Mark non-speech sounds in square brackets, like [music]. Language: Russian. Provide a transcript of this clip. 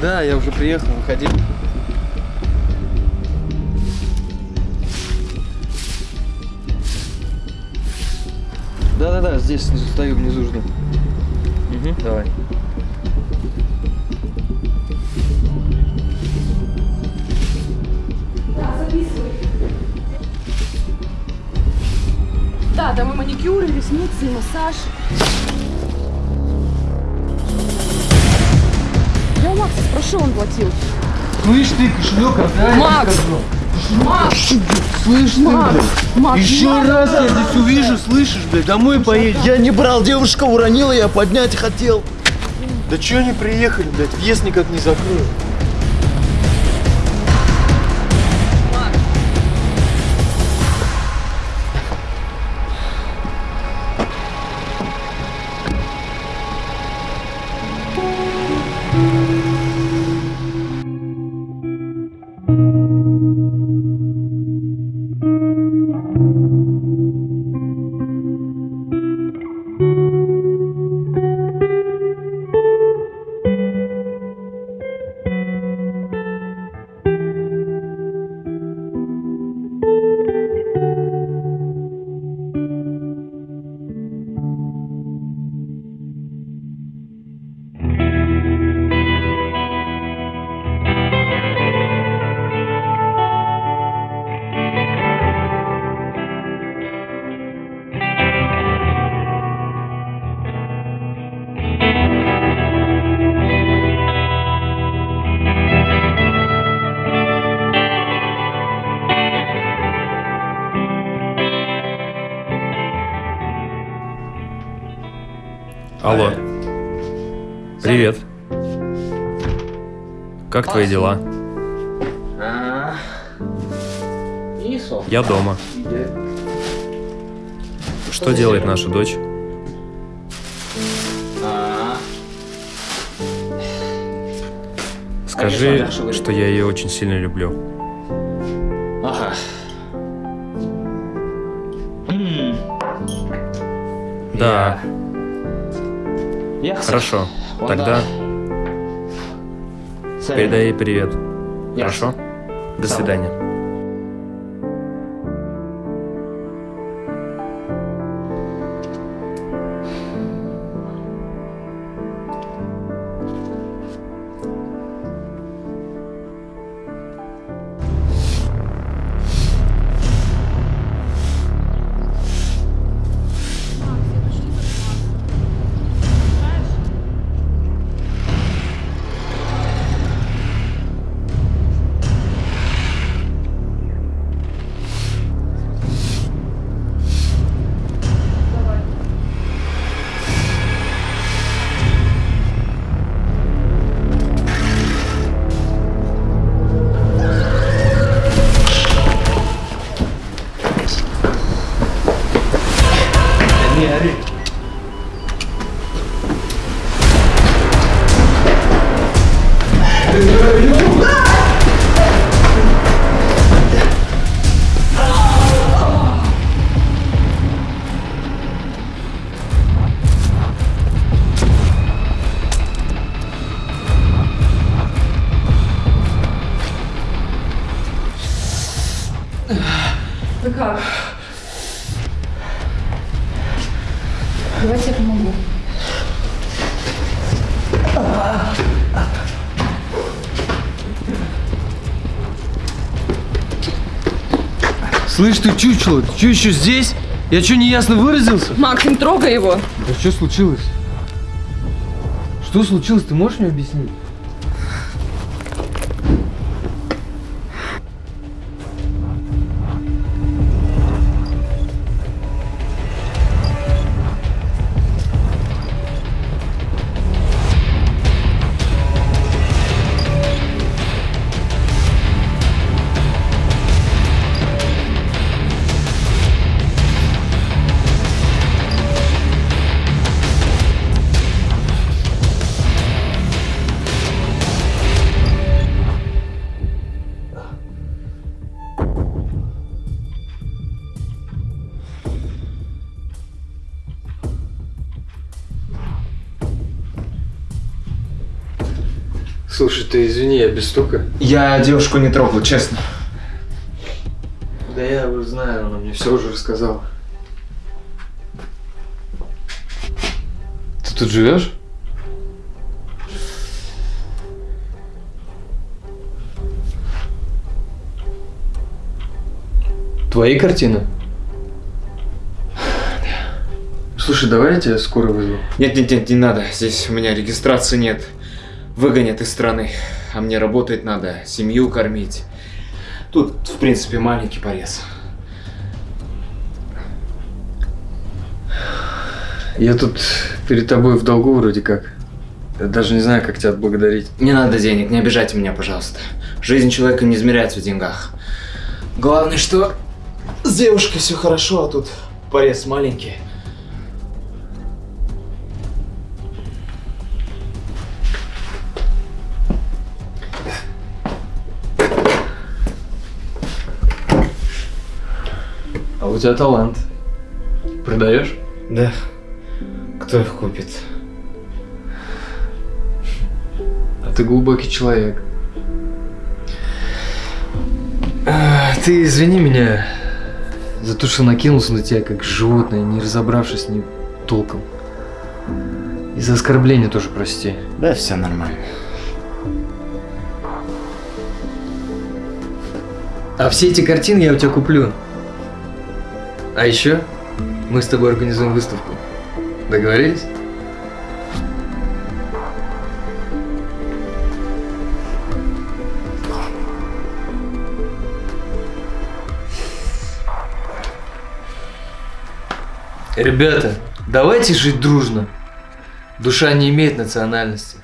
Да, я уже приехал, выходи. Да-да-да, здесь снизу стою, внизу жду. Угу, давай. Да, там и маникюр, и ресницы, и массаж. Макса спрошу, он платил. Слышь ты, кошелек отдай. Макс! Макс! Слышь ты, Макс! блядь. Макс, Еще надо. раз я здесь увижу, слышишь, блядь, домой поедешь. Я не брал, девушка уронила, я поднять хотел. Да че они приехали, блядь, въезд никак не закрою. Алло. Привет. Как твои дела? Я дома. Что делает наша дочь? Скажи, что я ее очень сильно люблю. Ага. Да, хорошо. Тогда передай ей привет. Хорошо? До свидания. Вы как? Давайте я помогу. Слышь ты, чучело, ты что еще здесь? Я что, неясно выразился? Макс, не трогай его. Да что случилось? Что случилось, ты можешь мне объяснить? Слушай, ты извини, я без стука. Я девушку не трогал, честно. Да я уже знаю, она мне все уже рассказала. Ты тут живешь? Твои картины? [sighs] Слушай, давай я тебя скоро вызову. Нет, нет, нет, не надо. Здесь у меня регистрации нет. Выгонят из страны. А мне работать надо, семью кормить. Тут, в принципе, маленький порез. Я тут перед тобой в долгу вроде как. Я даже не знаю, как тебя отблагодарить. Не надо денег, не обижайте меня, пожалуйста. Жизнь человека не измеряется в деньгах. Главное, что с девушкой все хорошо, а тут порез маленький. А у тебя талант. Продаешь? Да. Кто их купит? А ты глубокий человек. А, ты извини меня за то, что накинулся на тебя как животное, не разобравшись с ним толком. И за оскорбление тоже прости. Да, все нормально. А все эти картины я у тебя куплю. А еще мы с тобой организуем выставку. Договорились? Ребята, давайте жить дружно. Душа не имеет национальности.